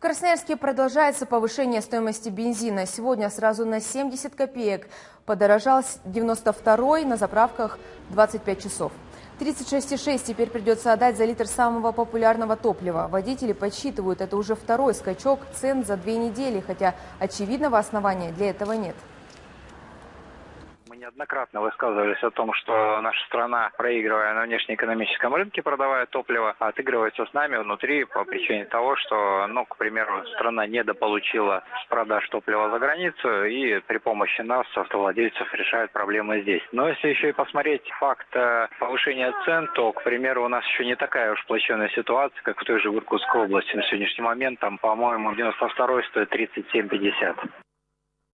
В Красноярске продолжается повышение стоимости бензина. Сегодня сразу на 70 копеек подорожал 92 на заправках 25 часов. 36,6 теперь придется отдать за литр самого популярного топлива. Водители подсчитывают, это уже второй скачок цен за две недели, хотя очевидного основания для этого нет неоднократно высказывались о том, что наша страна, проигрывая на внешнеэкономическом рынке, продавая топливо, отыгрывается с нами внутри по причине того, что, ну, к примеру, страна недополучила с продаж топлива за границу и при помощи нас, автовладельцев, решает проблемы здесь. Но если еще и посмотреть факт э, повышения цен, то, к примеру, у нас еще не такая уж плачевная ситуация, как в той же Иркутской области. На сегодняшний момент там, по-моему, 92 стоит 37,50.